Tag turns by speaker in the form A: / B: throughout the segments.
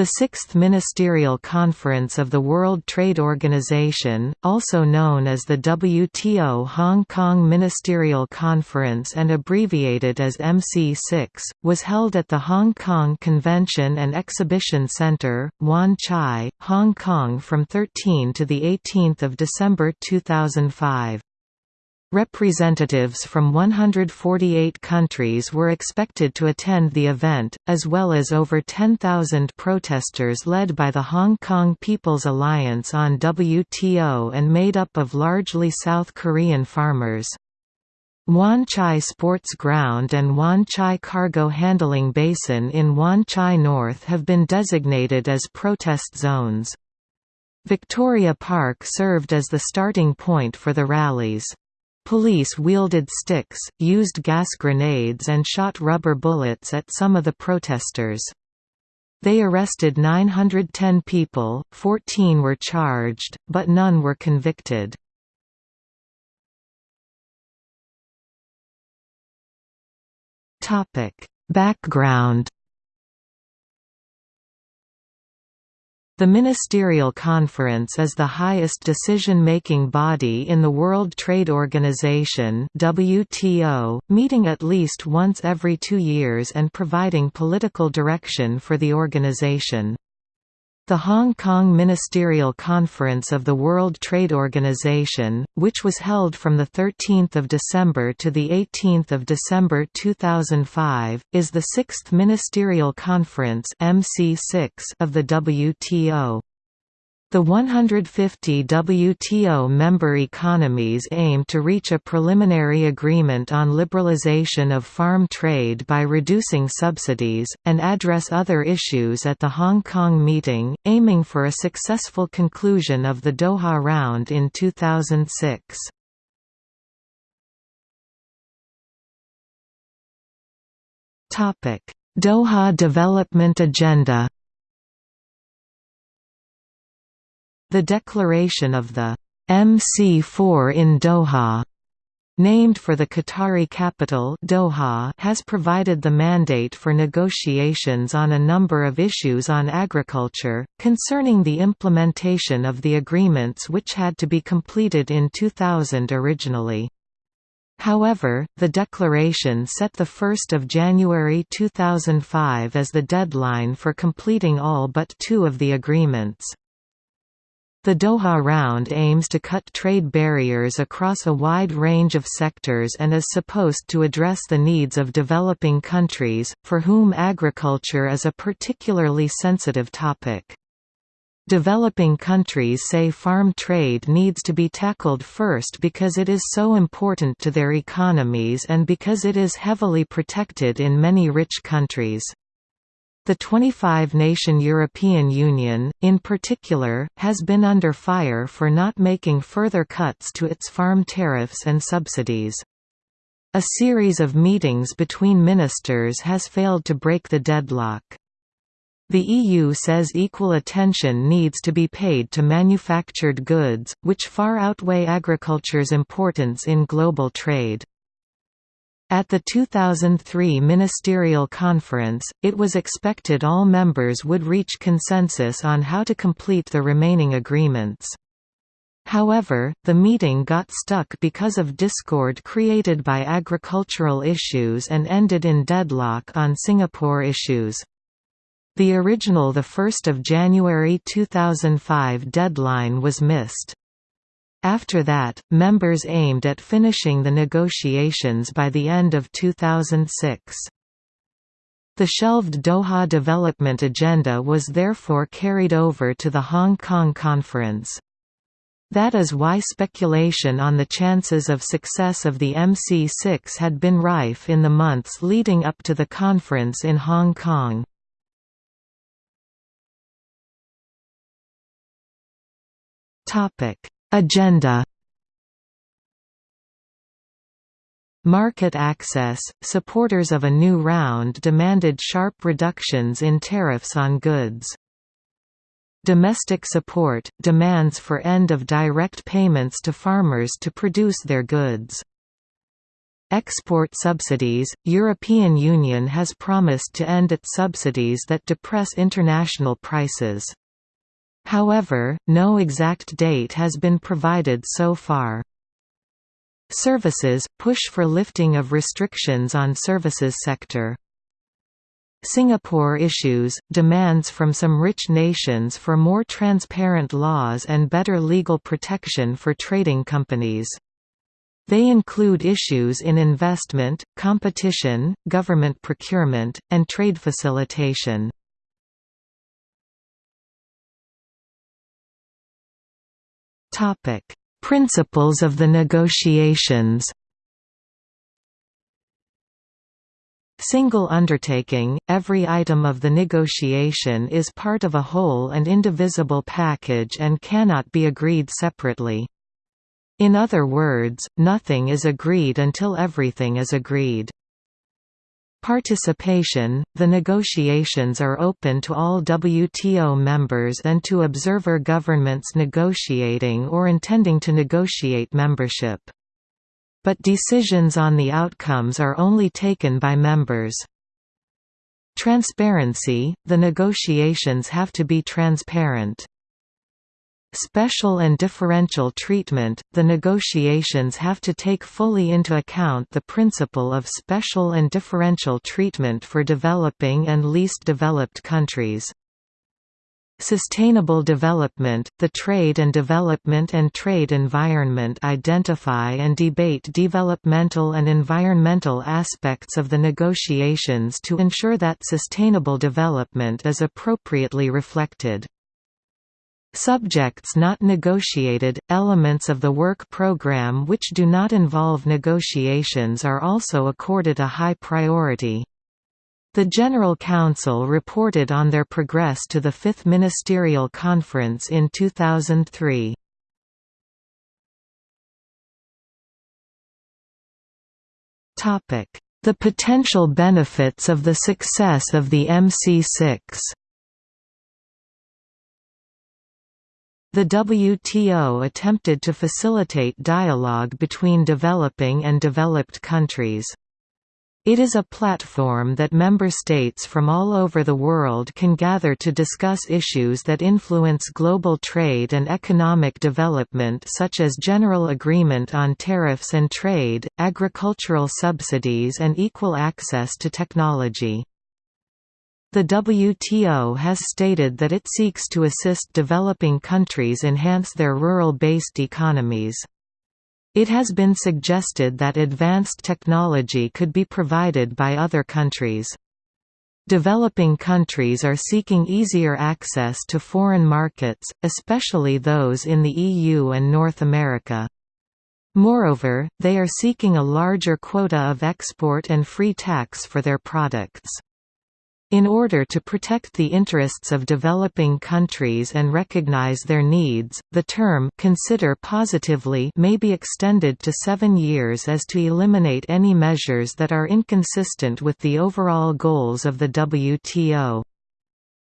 A: The Sixth Ministerial Conference of the World Trade Organization, also known as the WTO Hong Kong Ministerial Conference and abbreviated as MC6, was held at the Hong Kong Convention and Exhibition Centre, Wan Chai, Hong Kong from 13 to 18 December 2005. Representatives from 148 countries were expected to attend the event, as well as over 10,000 protesters led by the Hong Kong People's Alliance on WTO and made up of largely South Korean farmers. Wan Chai Sports Ground and Wan Chai Cargo Handling Basin in Wan Chai North have been designated as protest zones. Victoria Park served as the starting point for the rallies. Police wielded sticks, used gas grenades and shot rubber bullets at some of the protesters. They arrested 910 people, 14 were charged, but none were convicted. Background The Ministerial Conference is the highest decision-making body in the World Trade Organization WTO, meeting at least once every two years and providing political direction for the organization. The Hong Kong Ministerial Conference of the World Trade Organization, which was held from 13 December to 18 December 2005, is the sixth ministerial conference MC6 of the WTO. The 150 WTO member economies aim to reach a preliminary agreement on liberalization of farm trade by reducing subsidies, and address other issues at the Hong Kong meeting, aiming for a successful conclusion of the Doha round in 2006. Doha Development Agenda The declaration of the MC4 in Doha named for the Qatari capital Doha has provided the mandate for negotiations on a number of issues on agriculture, concerning the implementation of the agreements which had to be completed in 2000 originally. However, the declaration set 1 January 2005 as the deadline for completing all but two of the agreements. The Doha Round aims to cut trade barriers across a wide range of sectors and is supposed to address the needs of developing countries, for whom agriculture is a particularly sensitive topic. Developing countries say farm trade needs to be tackled first because it is so important to their economies and because it is heavily protected in many rich countries. The 25-nation European Union, in particular, has been under fire for not making further cuts to its farm tariffs and subsidies. A series of meetings between ministers has failed to break the deadlock. The EU says equal attention needs to be paid to manufactured goods, which far outweigh agriculture's importance in global trade. At the 2003 Ministerial Conference, it was expected all members would reach consensus on how to complete the remaining agreements. However, the meeting got stuck because of discord created by agricultural issues and ended in deadlock on Singapore issues. The original 1 January 2005 deadline was missed. After that, members aimed at finishing the negotiations by the end of 2006. The shelved Doha Development Agenda was therefore carried over to the Hong Kong Conference. That is why speculation on the chances of success of the MC6 had been rife in the months leading up to the conference in Hong Kong. Topic Agenda Market access – Supporters of a new round demanded sharp reductions in tariffs on goods. Domestic support – demands for end of direct payments to farmers to produce their goods. Export subsidies – European Union has promised to end its subsidies that depress international prices. However, no exact date has been provided so far. Services – push for lifting of restrictions on services sector. Singapore issues, demands from some rich nations for more transparent laws and better legal protection for trading companies. They include issues in investment, competition, government procurement, and trade facilitation. Principles of the negotiations Single undertaking, every item of the negotiation is part of a whole and indivisible package and cannot be agreed separately. In other words, nothing is agreed until everything is agreed. Participation – The negotiations are open to all WTO members and to observer governments negotiating or intending to negotiate membership. But decisions on the outcomes are only taken by members. Transparency – The negotiations have to be transparent. Special and differential treatment – The negotiations have to take fully into account the principle of special and differential treatment for developing and least developed countries. Sustainable development – The trade and development and trade environment identify and debate developmental and environmental aspects of the negotiations to ensure that sustainable development is appropriately reflected. Subjects not negotiated – Elements of the work program which do not involve negotiations are also accorded a high priority. The General Council reported on their progress to the Fifth Ministerial Conference in 2003. The potential benefits of the success of the MC6 The WTO attempted to facilitate dialogue between developing and developed countries. It is a platform that member states from all over the world can gather to discuss issues that influence global trade and economic development such as general agreement on tariffs and trade, agricultural subsidies and equal access to technology. The WTO has stated that it seeks to assist developing countries enhance their rural-based economies. It has been suggested that advanced technology could be provided by other countries. Developing countries are seeking easier access to foreign markets, especially those in the EU and North America. Moreover, they are seeking a larger quota of export and free tax for their products. In order to protect the interests of developing countries and recognize their needs, the term consider positively may be extended to seven years as to eliminate any measures that are inconsistent with the overall goals of the WTO.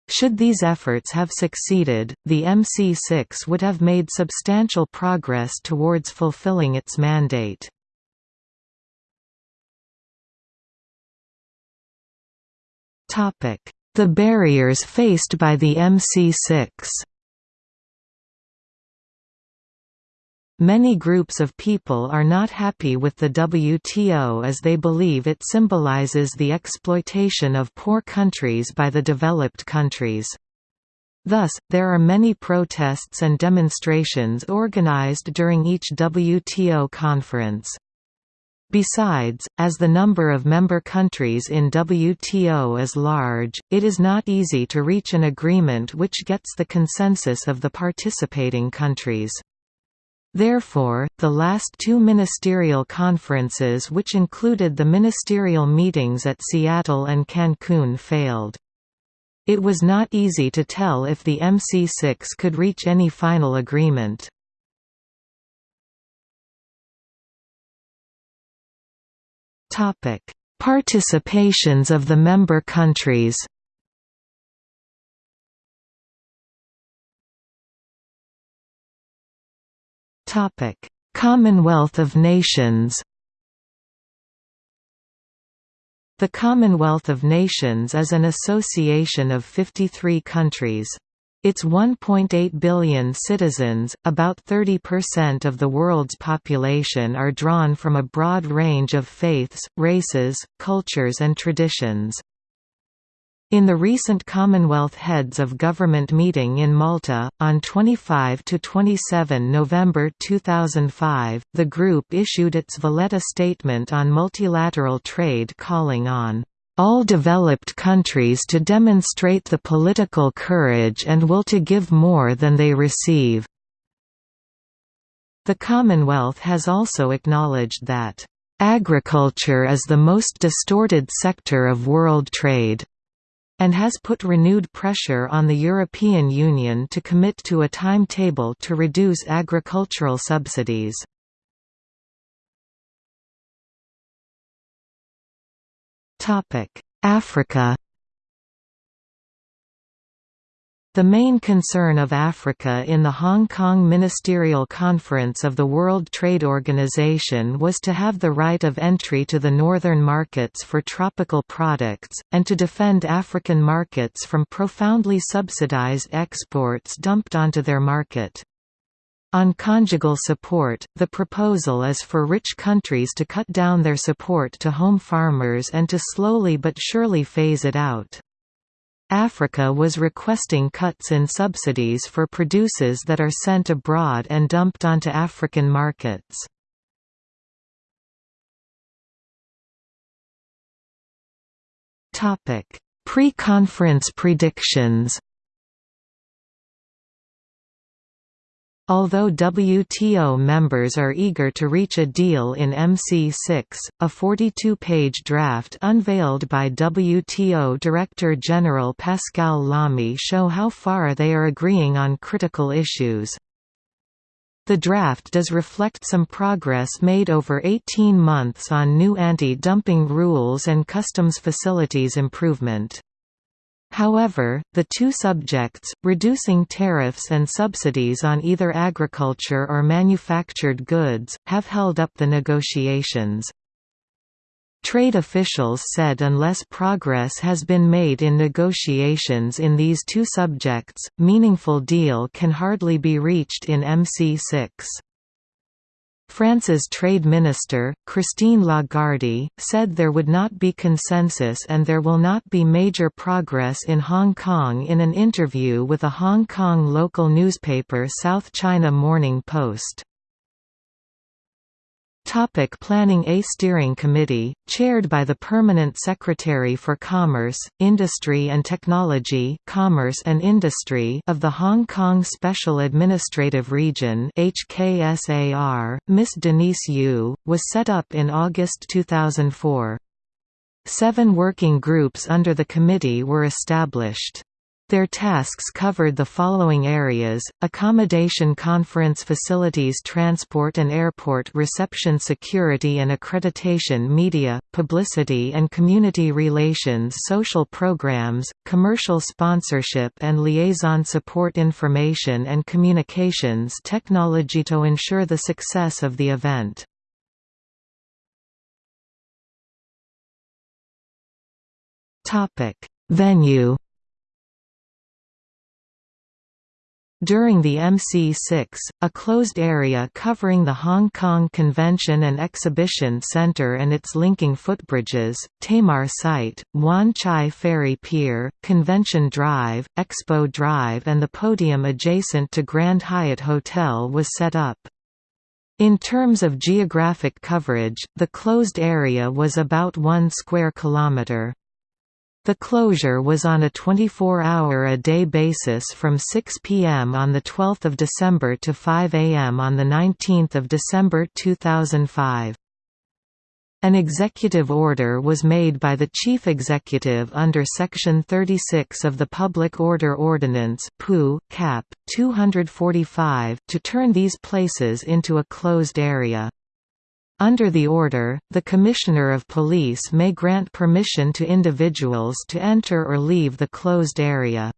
A: Should these efforts have succeeded, the MC6 would have made substantial progress towards fulfilling its mandate. The barriers faced by the MC6 Many groups of people are not happy with the WTO as they believe it symbolizes the exploitation of poor countries by the developed countries. Thus, there are many protests and demonstrations organized during each WTO conference. Besides, as the number of member countries in WTO is large, it is not easy to reach an agreement which gets the consensus of the participating countries. Therefore, the last two ministerial conferences which included the ministerial meetings at Seattle and Cancun failed. It was not easy to tell if the MC6 could reach any final agreement.
B: Topic: Participations of the member countries.
A: Topic: Commonwealth of Nations. The Commonwealth of Nations is an association of 53 countries. Its 1.8 billion citizens, about 30% of the world's population are drawn from a broad range of faiths, races, cultures and traditions. In the recent Commonwealth Heads of Government meeting in Malta, on 25–27 November 2005, the group issued its Valletta Statement on multilateral trade calling on all developed countries to demonstrate the political courage and will to give more than they receive." The Commonwealth has also acknowledged that, "...agriculture is the most distorted sector of world trade." and has put renewed pressure on the European Union to commit to a timetable to reduce agricultural subsidies. Africa The main concern of Africa in the Hong Kong Ministerial Conference of the World Trade Organization was to have the right of entry to the northern markets for tropical products, and to defend African markets from profoundly subsidized exports dumped onto their market. On conjugal support, the proposal is for rich countries to cut down their support to home farmers and to slowly but surely phase it out. Africa was requesting cuts in subsidies for produces that are sent abroad and dumped onto African markets. Pre-conference predictions Although WTO members are eager to reach a deal in MC6, a 42-page draft unveiled by WTO Director General Pascal Lamy show how far they are agreeing on critical issues. The draft does reflect some progress made over 18 months on new anti-dumping rules and customs facilities improvement. However, the two subjects, reducing tariffs and subsidies on either agriculture or manufactured goods, have held up the negotiations. Trade officials said unless progress has been made in negotiations in these two subjects, meaningful deal can hardly be reached in MC6. France's trade minister, Christine Lagarde, said there would not be consensus and there will not be major progress in Hong Kong in an interview with a Hong Kong local newspaper South China Morning Post. Topic planning A steering committee, chaired by the Permanent Secretary for Commerce, Industry and Technology Commerce and Industry of the Hong Kong Special Administrative Region HKSAR, Ms. Denise Yue, was set up in August 2004. Seven working groups under the committee were established. Their tasks covered the following areas, accommodation conference facilities transport and airport reception security and accreditation media, publicity and community relations social programs, commercial sponsorship and liaison support information and communications technology to ensure the success of the event. Venue During the MC6, a closed area covering the Hong Kong Convention and Exhibition Centre and its linking footbridges, Tamar Site, Wan Chai Ferry Pier, Convention Drive, Expo Drive and the podium adjacent to Grand Hyatt Hotel was set up. In terms of geographic coverage, the closed area was about 1 square kilometre. The closure was on a 24-hour-a-day basis from 6 p.m. on 12 December to 5 a.m. on 19 December 2005. An executive order was made by the chief executive under Section 36 of the Public Order Ordinance Cap. 245 to turn these places into a closed area. Under the order, the Commissioner of Police may grant permission to individuals to enter or leave the closed area.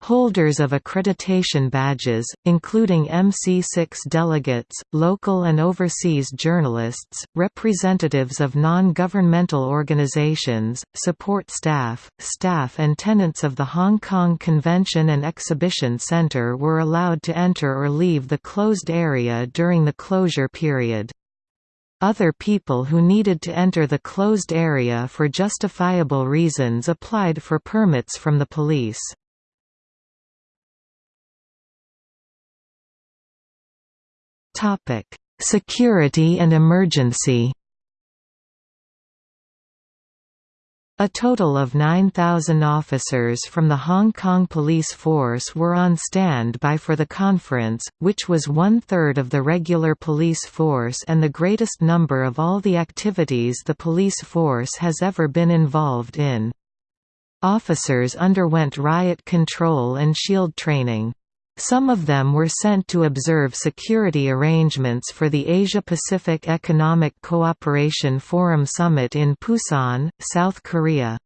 A: Holders of accreditation badges, including MC6 delegates, local and overseas journalists, representatives of non-governmental organizations, support staff, staff and tenants of the Hong Kong Convention and Exhibition Centre were allowed to enter or leave the closed area during the closure period. Other people who needed to enter the closed area for justifiable reasons applied for permits from the police. Security and emergency. A total of 9,000 officers from the Hong Kong Police Force were on standby for the conference, which was one-third of the regular police force and the greatest number of all the activities the police force has ever been involved in. Officers underwent riot control and shield training. Some of them were sent to observe security arrangements for the Asia-Pacific Economic Cooperation Forum Summit in Busan, South Korea.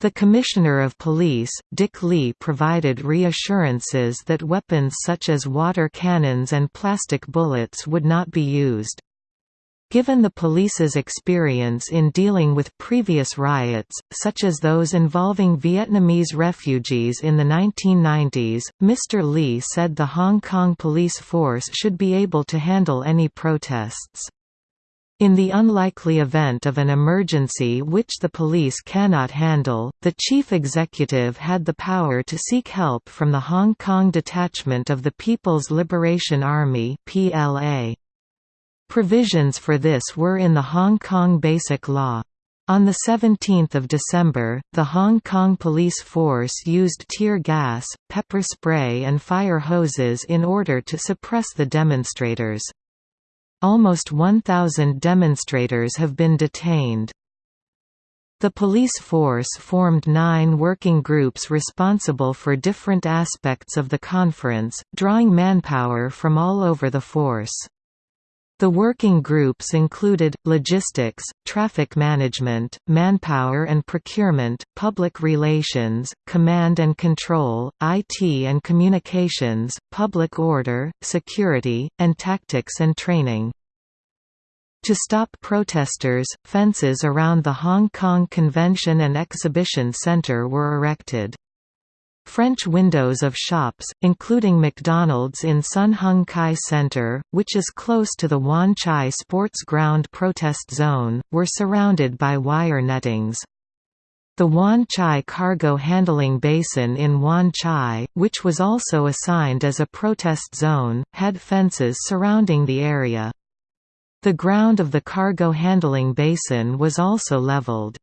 A: The Commissioner of Police, Dick Lee provided reassurances that weapons such as water cannons and plastic bullets would not be used. Given the police's experience in dealing with previous riots, such as those involving Vietnamese refugees in the 1990s, Mr. Lee said the Hong Kong police force should be able to handle any protests. In the unlikely event of an emergency which the police cannot handle, the chief executive had the power to seek help from the Hong Kong detachment of the People's Liberation Army PLA. Provisions for this were in the Hong Kong Basic Law. On 17 December, the Hong Kong police force used tear gas, pepper spray and fire hoses in order to suppress the demonstrators. Almost 1,000 demonstrators have been detained. The police force formed nine working groups responsible for different aspects of the conference, drawing manpower from all over the force. The working groups included, logistics, traffic management, manpower and procurement, public relations, command and control, IT and communications, public order, security, and tactics and training. To stop protesters, fences around the Hong Kong Convention and Exhibition Centre were erected. French windows of shops, including McDonald's in Sun Hung Kai Center, which is close to the Wan Chai Sports Ground protest zone, were surrounded by wire nettings. The Wan Chai cargo handling basin in Wan Chai, which was also assigned as a protest zone, had fences surrounding the area. The ground of the cargo handling basin was also leveled.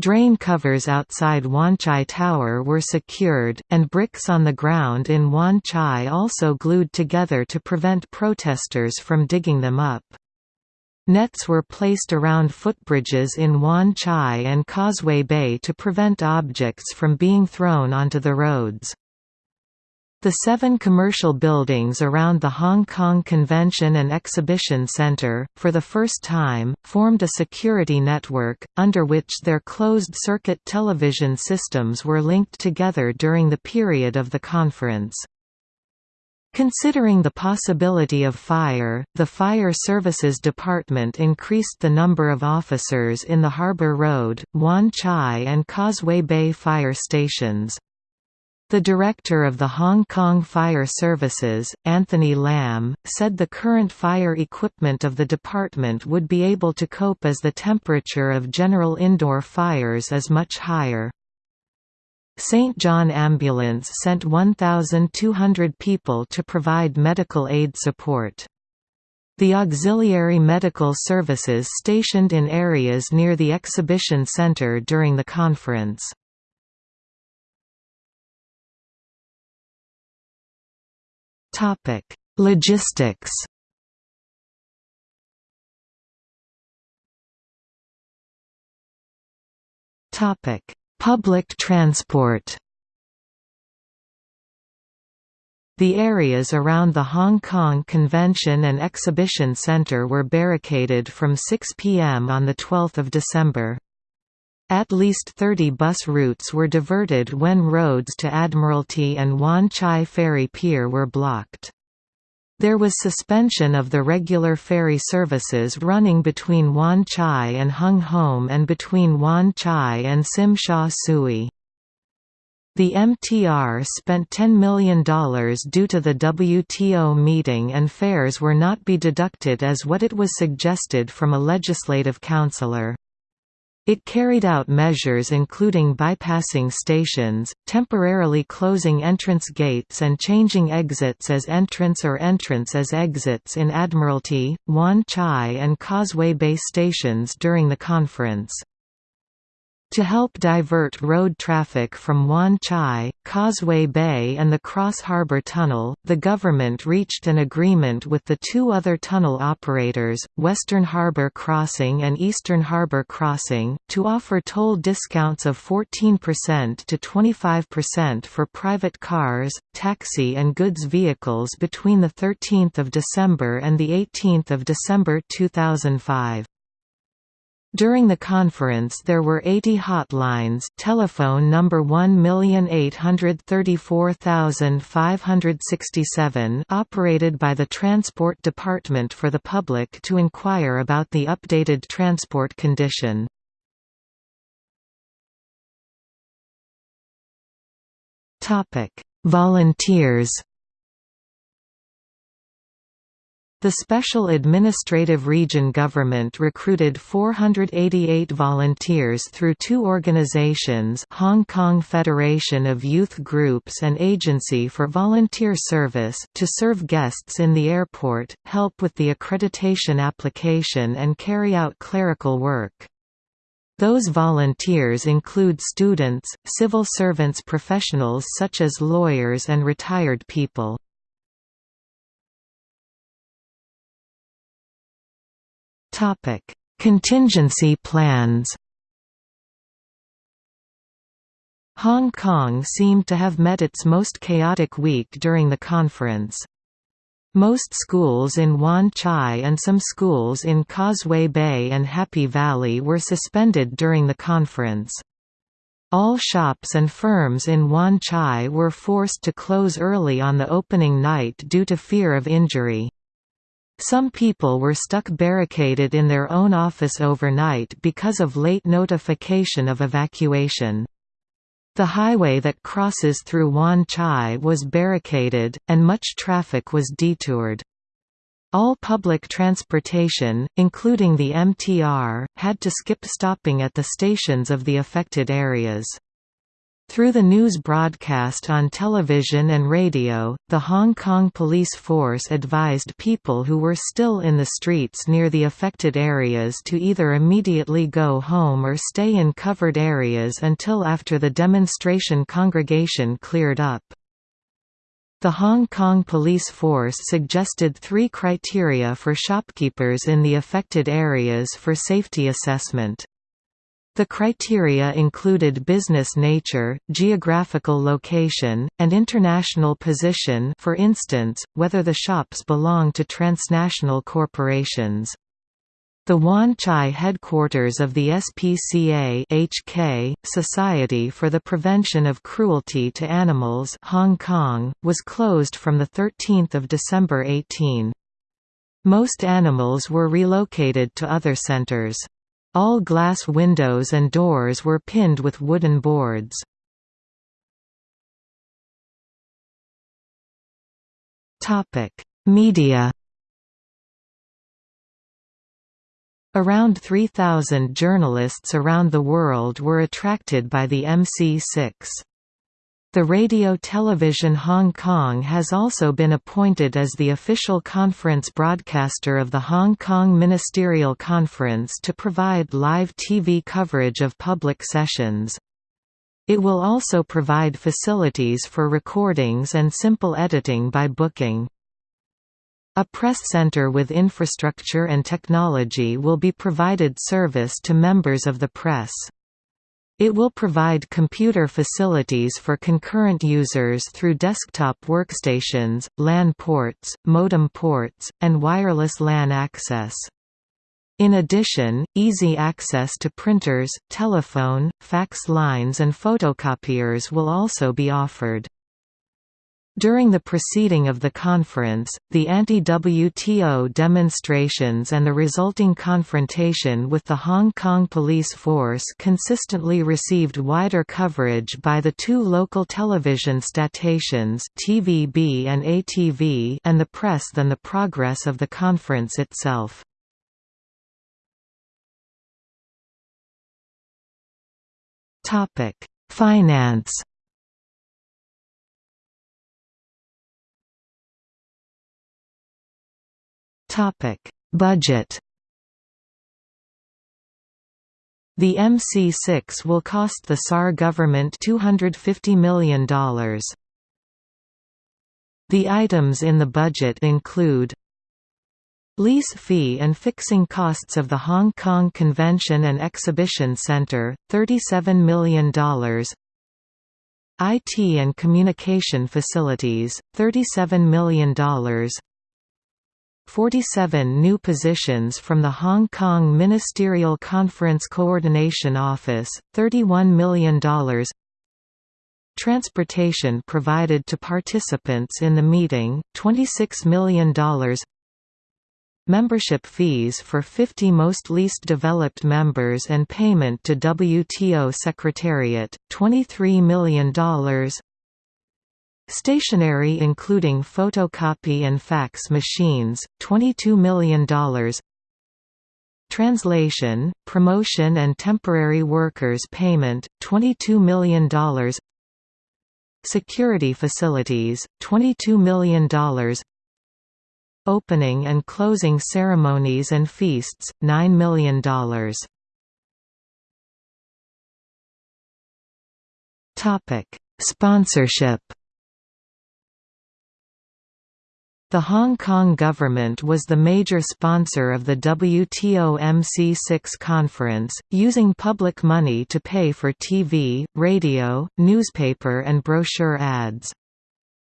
A: Drain covers outside Wan Chai Tower were secured, and bricks on the ground in Wan Chai also glued together to prevent protesters from digging them up. Nets were placed around footbridges in Wan Chai and Causeway Bay to prevent objects from being thrown onto the roads. The seven commercial buildings around the Hong Kong Convention and Exhibition Centre, for the first time, formed a security network, under which their closed-circuit television systems were linked together during the period of the conference. Considering the possibility of fire, the Fire Services Department increased the number of officers in the Harbour Road, Wan Chai and Causeway Bay fire stations. The director of the Hong Kong Fire Services, Anthony Lam, said the current fire equipment of the department would be able to cope as the temperature of general indoor fires is much higher. St. John Ambulance sent 1,200 people to provide medical aid support. The auxiliary medical services stationed in areas near the exhibition center during the conference. Topic: Logistics. Topic: Public transport. The areas around the Hong Kong Convention and Exhibition Centre were barricaded from 6 p.m. on 12 December. At least 30 bus routes were diverted when roads to Admiralty and Wan Chai Ferry Pier were blocked. There was suspension of the regular ferry services running between Wan Chai and Hung Hom and between Wan Chai and Tsim Sha Tsui. The MTR spent $10 million due to the WTO meeting and fares were not be deducted as what it was suggested from a legislative councillor. It carried out measures including bypassing stations, temporarily closing entrance gates and changing exits as entrance or entrance as exits in Admiralty, Wan Chai and Causeway Bay stations during the conference. To help divert road traffic from Wan Chai, Causeway Bay and the Cross Harbour Tunnel, the government reached an agreement with the two other tunnel operators, Western Harbour Crossing and Eastern Harbour Crossing, to offer toll discounts of 14% to 25% for private cars, taxi and goods vehicles between 13 December and 18 December 2005. During the conference there were 80 hotlines telephone number 1834567 operated by the Transport Department for the public to inquire about the updated transport condition. Volunteers The Special Administrative Region government recruited 488 volunteers through two organizations Hong Kong Federation of Youth Groups and Agency for Volunteer Service to serve guests in the airport, help with the accreditation application and carry out clerical work. Those volunteers include students, civil servants professionals such as lawyers and retired people. Topic: Contingency plans. Hong Kong seemed to have met its most chaotic week during the conference. Most schools in Wan Chai and some schools in Causeway Bay and Happy Valley were suspended during the conference. All shops and firms in Wan Chai were forced to close early on the opening night due to fear of injury. Some people were stuck barricaded in their own office overnight because of late notification of evacuation. The highway that crosses through Wan Chai was barricaded, and much traffic was detoured. All public transportation, including the MTR, had to skip stopping at the stations of the affected areas. Through the news broadcast on television and radio, the Hong Kong police force advised people who were still in the streets near the affected areas to either immediately go home or stay in covered areas until after the demonstration congregation cleared up. The Hong Kong police force suggested three criteria for shopkeepers in the affected areas for safety assessment. The criteria included business nature, geographical location, and international position for instance, whether the shops belong to transnational corporations. The Wan Chai headquarters of the SPCA HK, Society for the Prevention of Cruelty to Animals Hong Kong, was closed from 13 December 18. Most animals were relocated to other centers. All glass windows and doors were pinned with wooden boards. Media Around 3,000 journalists around the world were attracted by the MC6. The Radio Television Hong Kong has also been appointed as the official conference broadcaster of the Hong Kong Ministerial Conference to provide live TV coverage of public sessions. It will also provide facilities for recordings and simple editing by booking. A press center with infrastructure and technology will be provided service to members of the press. It will provide computer facilities for concurrent users through desktop workstations, LAN ports, modem ports, and wireless LAN access. In addition, easy access to printers, telephone, fax lines and photocopiers will also be offered. During the proceeding of the conference, the anti-WTO demonstrations and the resulting confrontation with the Hong Kong police force consistently received wider coverage by the two local television stations TVB and ATV and the press than the progress of the conference itself. Finance Topic: Budget. The MC6 will cost the SAR government $250 million. The items in the budget include Lease fee and fixing costs of the Hong Kong Convention and Exhibition Centre, $37 million IT and communication facilities, $37 million 47 new positions from the Hong Kong Ministerial Conference Coordination Office, $31 million Transportation provided to participants in the meeting, $26 million Membership fees for 50 most least developed members and payment to WTO Secretariat, $23 million Stationery including photocopy and fax machines, $22 million Translation, promotion and temporary workers payment, $22 million Security facilities, $22 million Opening and closing ceremonies and feasts, $9 million Sponsorship The Hong Kong government was the major sponsor of the WTO MC6 conference, using public money to pay for TV, radio, newspaper and brochure ads.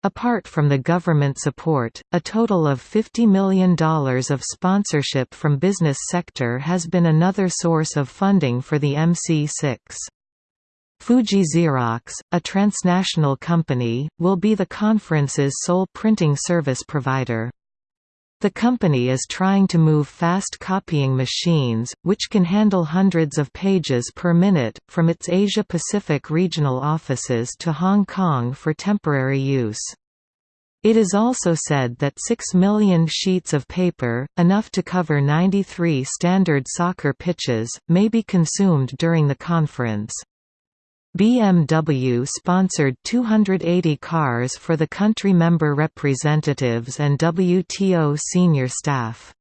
A: Apart from the government support, a total of $50 million of sponsorship from business sector has been another source of funding for the MC6. Fuji Xerox, a transnational company, will be the conference's sole printing service provider. The company is trying to move fast copying machines, which can handle hundreds of pages per minute, from its Asia-Pacific regional offices to Hong Kong for temporary use. It is also said that 6 million sheets of paper, enough to cover 93 standard soccer pitches, may be consumed during the conference. BMW sponsored 280 cars for the country member representatives and WTO senior staff.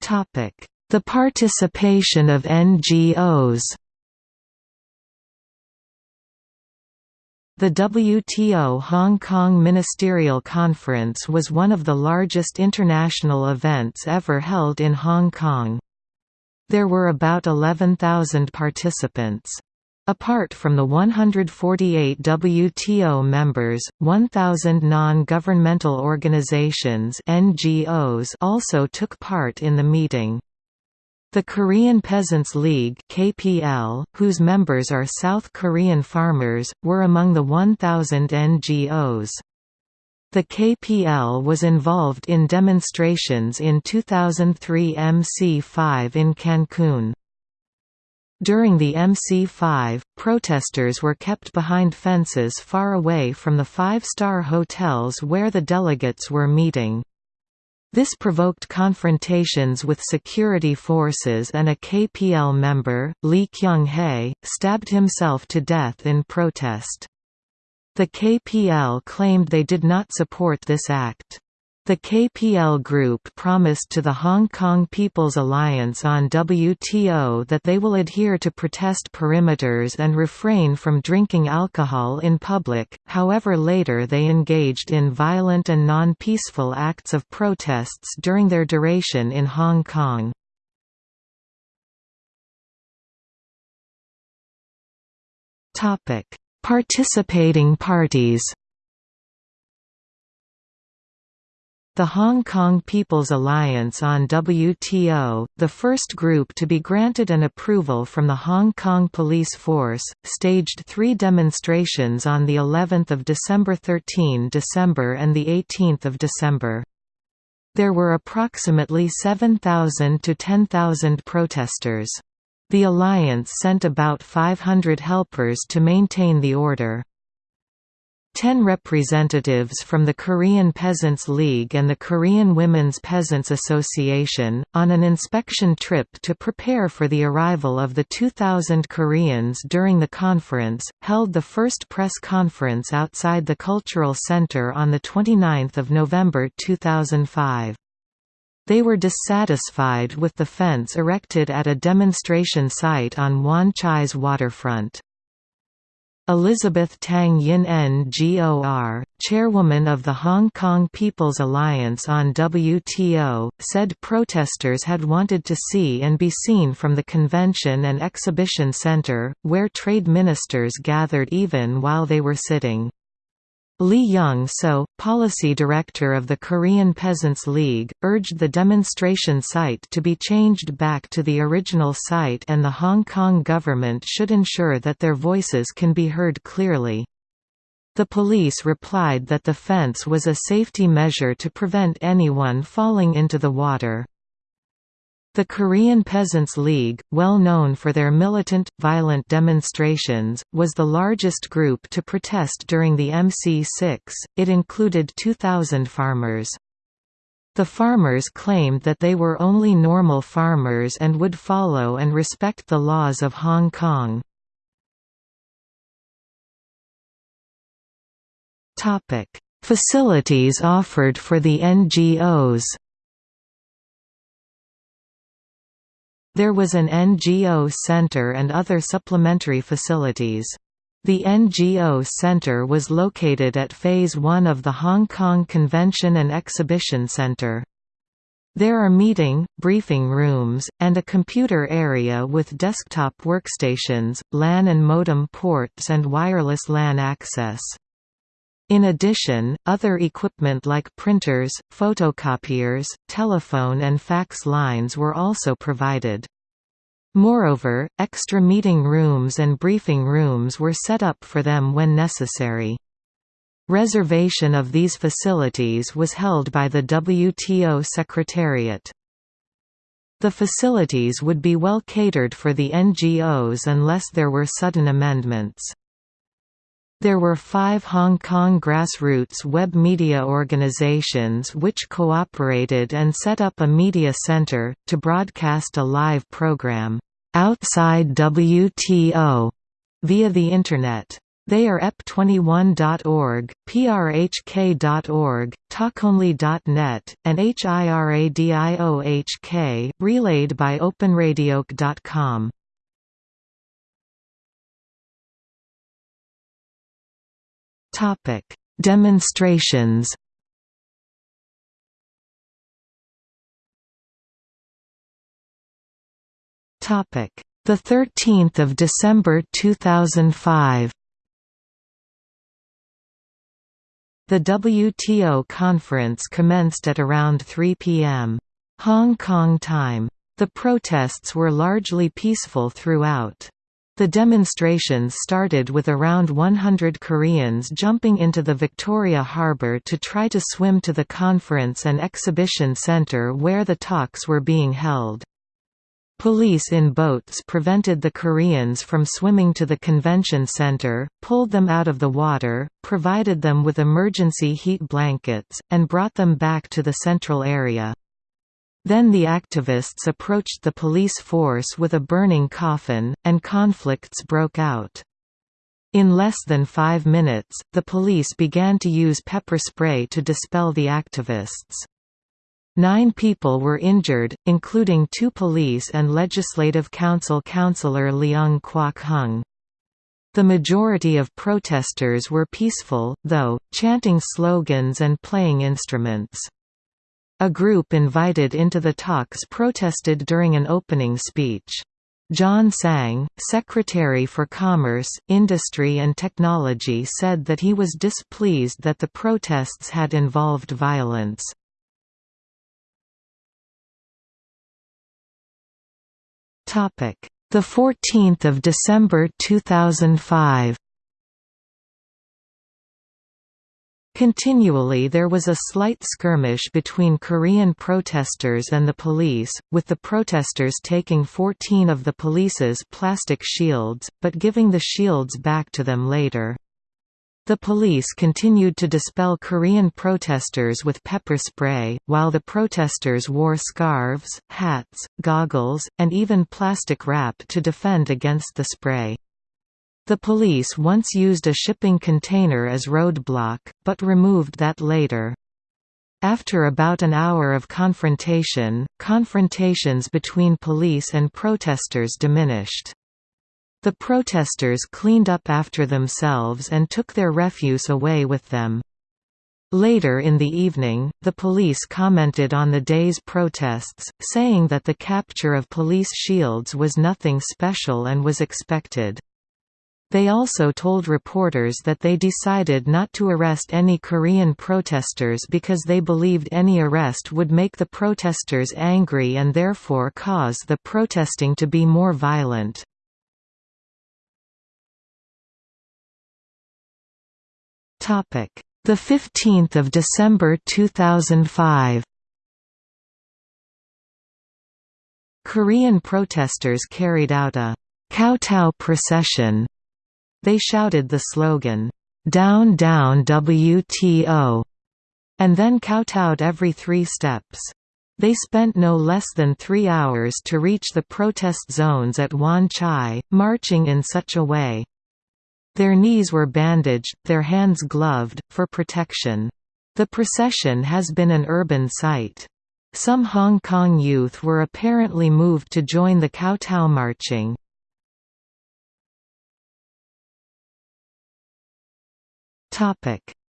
A: The participation of NGOs The WTO Hong Kong Ministerial Conference was one of the largest international events ever held in Hong Kong. There were about 11,000 participants. Apart from the 148 WTO members, 1,000 non-governmental organizations (NGOs) also took part in the meeting. The Korean Peasants League (KPL), whose members are South Korean farmers, were among the 1,000 NGOs. The KPL was involved in demonstrations in 2003 MC5 in Cancun. During the MC5, protesters were kept behind fences far away from the five-star hotels where the delegates were meeting. This provoked confrontations with security forces and a KPL member, Lee Kyung-hae, stabbed himself to death in protest. The KPL claimed they did not support this act. The KPL Group promised to the Hong Kong People's Alliance on WTO that they will adhere to protest perimeters and refrain from drinking alcohol in public, however later they engaged in violent and non-peaceful acts of protests during their duration in Hong Kong. Participating parties The Hong Kong People's Alliance on WTO, the first group to be granted an approval from the Hong Kong Police Force, staged three demonstrations on the 11th of December 13 December and the 18th of December. There were approximately 7,000 to 10,000 protesters. The alliance sent about 500 helpers to maintain the order. Ten representatives from the Korean Peasants League and the Korean Women's Peasants Association, on an inspection trip to prepare for the arrival of the 2,000 Koreans during the conference, held the first press conference outside the Cultural Center on 29 November 2005. They were dissatisfied with the fence erected at a demonstration site on Wan Chai's waterfront. Elizabeth Tang Yin Ngor, chairwoman of the Hong Kong People's Alliance on WTO, said protesters had wanted to see and be seen from the convention and exhibition centre, where trade ministers gathered even while they were sitting. Lee Young-so, policy director of the Korean Peasants League, urged the demonstration site to be changed back to the original site and the Hong Kong government should ensure that their voices can be heard clearly. The police replied that the fence was a safety measure to prevent anyone falling into the water. The Korean Peasants League, well known for their militant, violent demonstrations, was the largest group to protest during the MC6, it included 2,000 farmers. The farmers claimed that they were only normal farmers and would follow and respect the laws of Hong Kong. Facilities offered for the NGOs There was an NGO center and other supplementary facilities. The NGO Center was located at Phase 1 of the Hong Kong Convention and Exhibition Center. There are meeting, briefing rooms, and a computer area with desktop workstations, LAN and modem ports and wireless LAN access. In addition, other equipment like printers, photocopiers, telephone and fax lines were also provided. Moreover, extra meeting rooms and briefing rooms were set up for them when necessary. Reservation of these facilities was held by the WTO Secretariat. The facilities would be well catered for the NGOs unless there were sudden amendments. There were five Hong Kong grassroots web media organizations which cooperated and set up a media center, to broadcast a live program, "'Outside WTO' via the Internet. They are ep21.org, prhk.org, talkonly.net, and hiradiohk, relayed by openradiohk.com. Topic: Demonstrations. Topic: The 13th of December 2005. The WTO conference commenced at around 3 p.m. Hong Kong time. The protests were largely peaceful throughout. The demonstrations started with around 100 Koreans jumping into the Victoria Harbour to try to swim to the conference and exhibition centre where the talks were being held. Police in boats prevented the Koreans from swimming to the convention center, pulled them out of the water, provided them with emergency heat blankets, and brought them back to the central area. Then the activists approached the police force with a burning coffin, and conflicts broke out. In less than five minutes, the police began to use pepper spray to dispel the activists. Nine people were injured, including two police and Legislative Council councillor Leung Kwok Hung. The majority of protesters were peaceful, though, chanting slogans and playing instruments. A group invited into the talks protested during an opening speech. John Tsang, Secretary for Commerce, Industry and Technology said that he was displeased that the protests had involved violence. The 14th of December 2005 Continually there was a slight skirmish between Korean protesters and the police, with the protesters taking 14 of the police's plastic shields, but giving the shields back to them later. The police continued to dispel Korean protesters with pepper spray, while the protesters wore scarves, hats, goggles, and even plastic wrap to defend against the spray. The police once used a shipping container as roadblock, but removed that later. After about an hour of confrontation, confrontations between police and protesters diminished. The protesters cleaned up after themselves and took their refuse away with them. Later in the evening, the police commented on the day's protests, saying that the capture of police shields was nothing special and was expected. They also told reporters that they decided not to arrest any Korean protesters because they believed any arrest would make the protesters angry and therefore cause the protesting to be more violent. Topic: The 15th of December 2005 Korean protesters carried out a kowtow procession they shouted the slogan, "'Down Down WTO' and then kowtowed every three steps. They spent no less than three hours to reach the protest zones at Wan Chai, marching in such a way. Their knees were bandaged, their hands gloved, for protection. The procession has been an urban sight. Some Hong Kong youth were apparently moved to join the kowtow marching.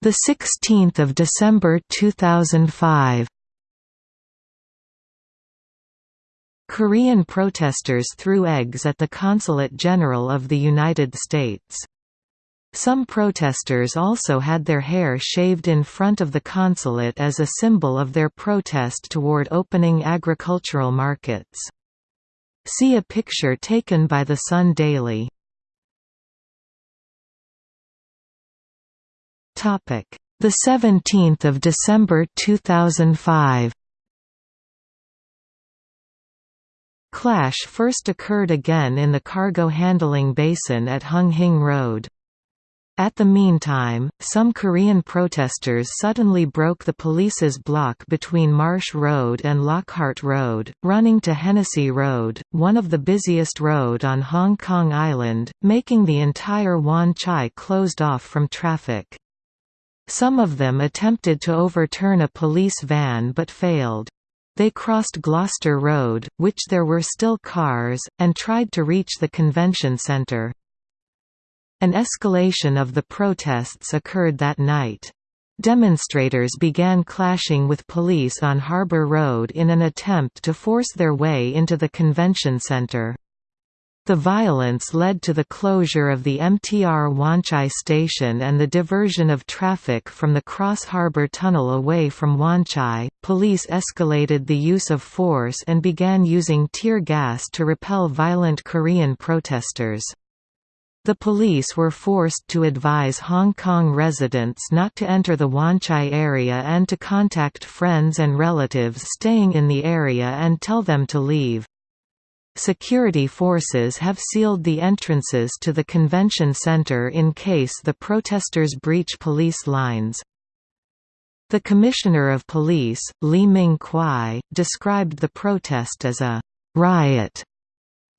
A: The 16th of December 2005. Korean protesters threw eggs at the Consulate General of the United States. Some protesters also had their hair shaved in front of the consulate as a symbol of their protest toward opening agricultural markets. See a picture taken by the Sun Daily. The 17th of December 2005. Clash first occurred again in the cargo handling basin at Hung Hing Road. At the meantime, some Korean protesters suddenly broke the police's block between Marsh Road and Lockhart Road, running to Hennessy Road, one of the busiest road on Hong Kong Island, making the entire Wan Chai closed off from traffic. Some of them attempted to overturn a police van but failed. They crossed Gloucester Road, which there were still cars, and tried to reach the convention centre. An escalation of the protests occurred that night. Demonstrators began clashing with police on Harbour Road in an attempt to force their way into the convention centre. The violence led to the closure of the MTR Wan Chai station and the diversion of traffic from the Cross Harbour Tunnel away from Wan Chai. Police escalated the use of force and began using tear gas to repel violent Korean protesters. The police were forced to advise Hong Kong residents not to enter the Wan Chai area and to contact friends and relatives staying in the area and tell them to leave. Security forces have sealed the entrances to the convention center in case the protesters breach police lines. The Commissioner of Police, Lee Ming Kwai, described the protest as a riot.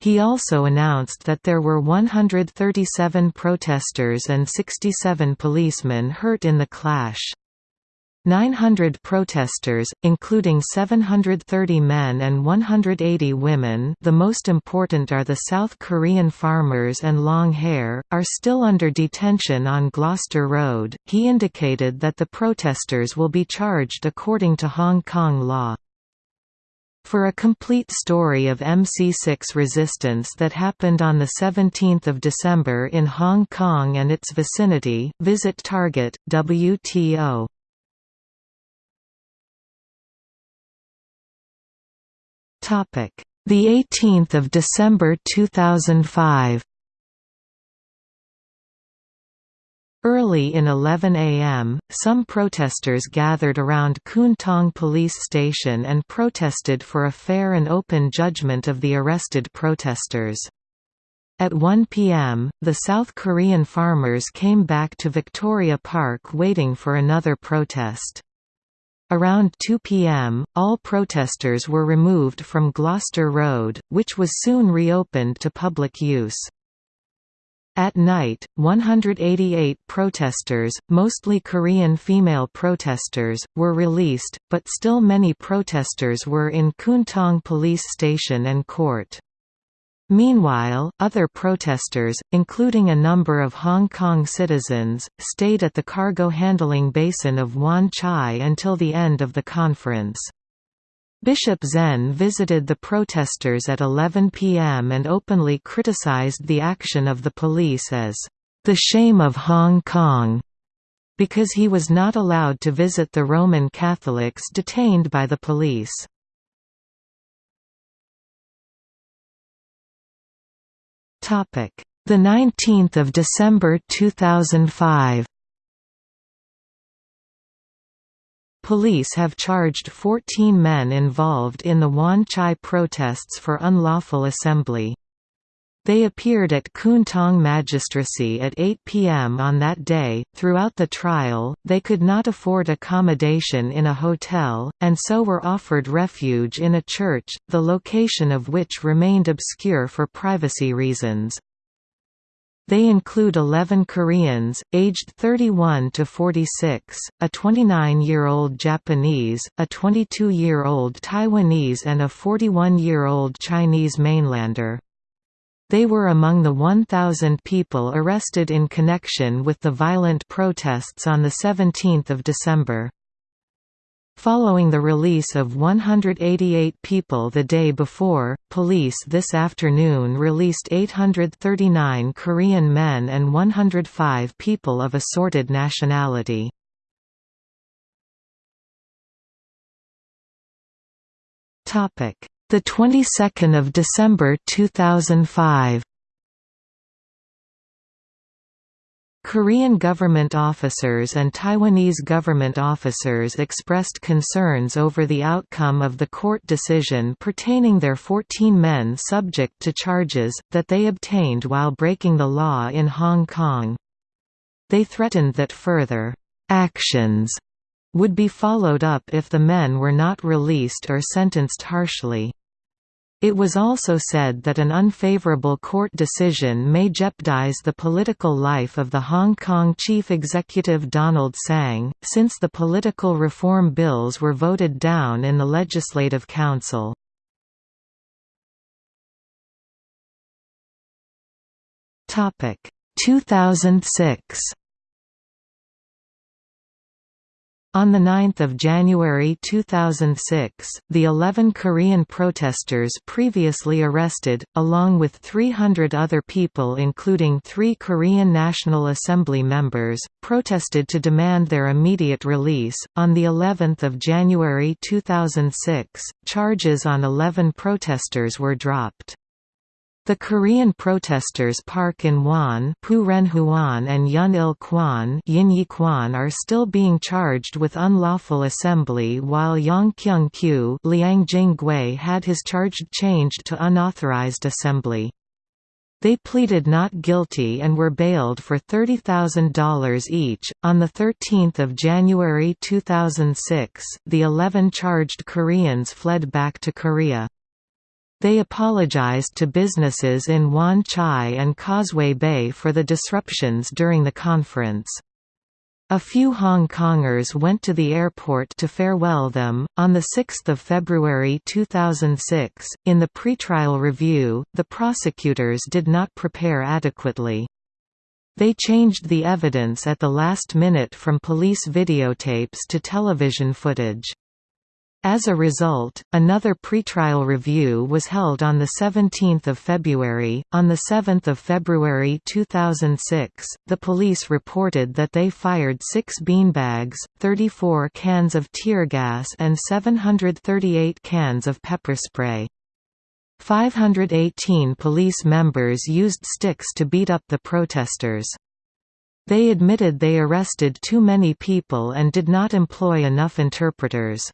A: He also announced that there were 137 protesters and 67 policemen hurt in the clash. 900 protesters, including 730 men and 180 women the most important are the South Korean farmers and long hair, are still under detention on Gloucester Road. He indicated that the protesters will be charged according to Hong Kong law. For a complete story of MC6 resistance that happened on 17 December in Hong Kong and its vicinity, visit Target, WTO. The 18th of December 2005. Early in 11 am, some protesters gathered around Kwun Tong police station and protested for a fair and open judgment of the arrested protesters. At 1 p.m., the South Korean farmers came back to Victoria Park waiting for another protest. Around 2 p.m., all protesters were removed from Gloucester Road, which was soon reopened to public use. At night, 188 protesters, mostly Korean female protesters, were released, but still many protesters were in Kwun Tong police station and court. Meanwhile, other protesters, including a number of Hong Kong citizens, stayed at the cargo handling basin of Wan Chai until the end of the conference. Bishop Zen visited the protesters at 11 p.m. and openly criticized the action of the police as, "...the shame of Hong Kong", because he was not allowed to visit the Roman Catholics detained by the police. The 19th of December 2005 Police have charged 14 men involved in the Wan Chai protests for unlawful assembly. They appeared at Kwun Tong Magistracy at 8 p.m. on that day. Throughout the trial, they could not afford accommodation in a hotel, and so were offered refuge in a church, the location of which remained obscure for privacy reasons. They include 11 Koreans, aged 31 to 46, a 29-year-old Japanese, a 22-year-old Taiwanese and a 41-year-old Chinese mainlander. They were among the 1,000 people arrested in connection with the violent protests on 17 December. Following the release of 188 people the day before, police this afternoon released 839 Korean men and 105 people of assorted nationality. The 22nd of December 2005 Korean government officers and Taiwanese government officers expressed concerns over the outcome of the court decision pertaining their 14 men subject to charges, that they obtained while breaking the law in Hong Kong. They threatened that further «actions» would be followed up if the men were not released or sentenced harshly. It was also said that an unfavorable court decision may jeopardize the political life of the Hong Kong chief executive Donald Tsang, since the political reform bills were voted down in the Legislative Council. Topic 2006 On 9 January 2006, the 11 Korean protesters previously arrested, along with 300 other people including three Korean National Assembly members, protested to demand their immediate release. On the 11th of January 2006, charges on 11 protesters were dropped. The Korean protesters Park In-won and Yun-il-kwan are still being charged with unlawful assembly while Yang Kyung-kyu Liang had his charge changed to unauthorized assembly. They pleaded not guilty and were bailed for $30,000 each. On 13 January 2006, the 11 charged Koreans fled back to Korea. They apologized to businesses in Wan Chai and Causeway Bay for the disruptions during the conference. A few Hong Kongers went to the airport to farewell them. On 6 February 2006, in the pretrial review, the prosecutors did not prepare adequately. They changed the evidence at the last minute from police videotapes to television footage. As a result, another pretrial review was held on 17 February. On 7 February 2006, the police reported that they fired six beanbags, 34 cans of tear gas and 738 cans of pepper spray. 518 police members used sticks to beat up the protesters. They admitted they arrested too many people and did not employ enough interpreters.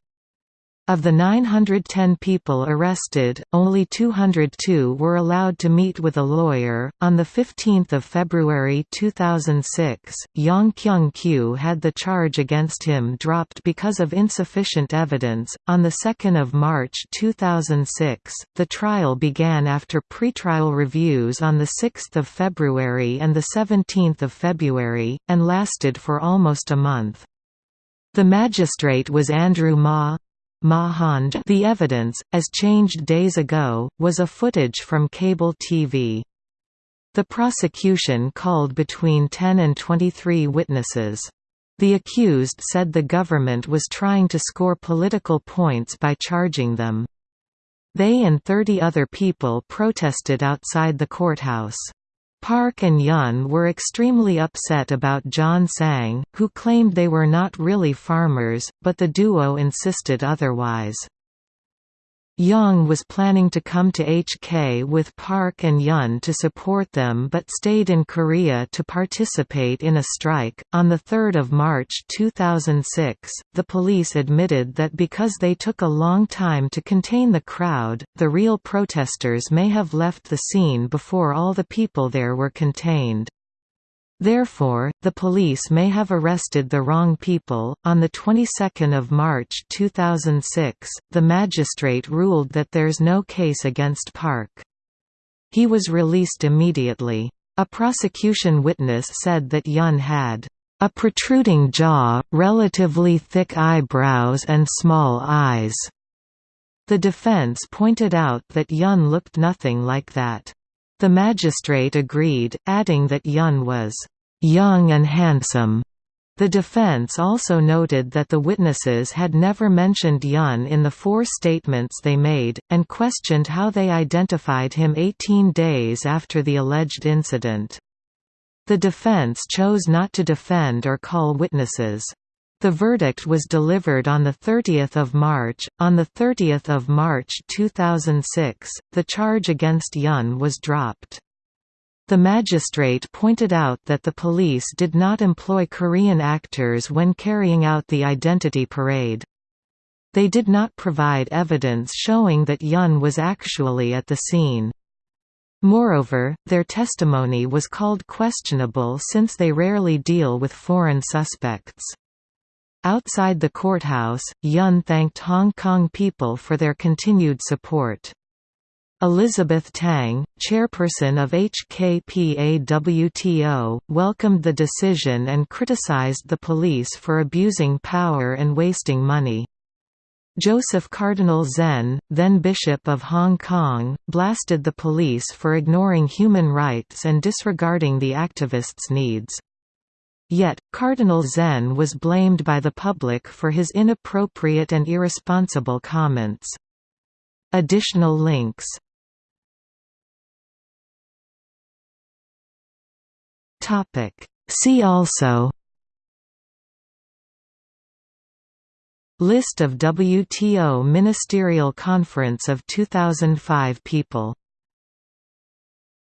A: Of the 910 people arrested, only 202 were allowed to meet with a lawyer. On 15 February 2006, Yong Kyung-kyu had the charge against him dropped because of insufficient evidence. On 2 March 2006, the trial began after pretrial reviews on 6 February and 17 February, and lasted for almost a month. The magistrate was Andrew Ma, Mahand the evidence, as changed days ago, was a footage from cable TV. The prosecution called between 10 and 23 witnesses. The accused said the government was trying to score political points by charging them. They and 30 other people protested outside the courthouse. Park and Yun were extremely upset about John Tsang, who claimed they were not really farmers, but the duo insisted otherwise. Young was planning to come to HK with Park and Yun to support them but stayed in Korea to participate in a strike. On 3 March 2006, the police admitted that because they took a long time to contain the crowd, the real protesters may have left the scene before all the people there were contained. Therefore, the police may have arrested the wrong people. On the 22nd of March 2006, the magistrate ruled that there's no case against Park. He was released immediately. A prosecution witness said that Yun had a protruding jaw, relatively thick eyebrows and small eyes. The defense pointed out that Yun looked nothing like that. The magistrate agreed, adding that Yun was young and handsome. The defense also noted that the witnesses had never mentioned Yun in the four statements they made, and questioned how they identified him 18 days after the alleged incident. The defense chose not to defend or call witnesses. The verdict was delivered on the 30 March. On the 30 March 2006, the charge against Yun was dropped. The magistrate pointed out that the police did not employ Korean actors when carrying out the identity parade. They did not provide evidence showing that Yun was actually at the scene. Moreover, their testimony was called questionable since they rarely deal with foreign suspects. Outside the courthouse, Yun thanked Hong Kong people for their continued support. Elizabeth Tang, chairperson of HKPAWTO, welcomed the decision and criticized the police for abusing power and wasting money. Joseph Cardinal Zen, then Bishop of Hong Kong, blasted the police for ignoring human rights and disregarding the activists' needs. Yet, Cardinal Zen was blamed by the public for his inappropriate and irresponsible comments. Additional links Topic. See also List of WTO Ministerial Conference of 2005 people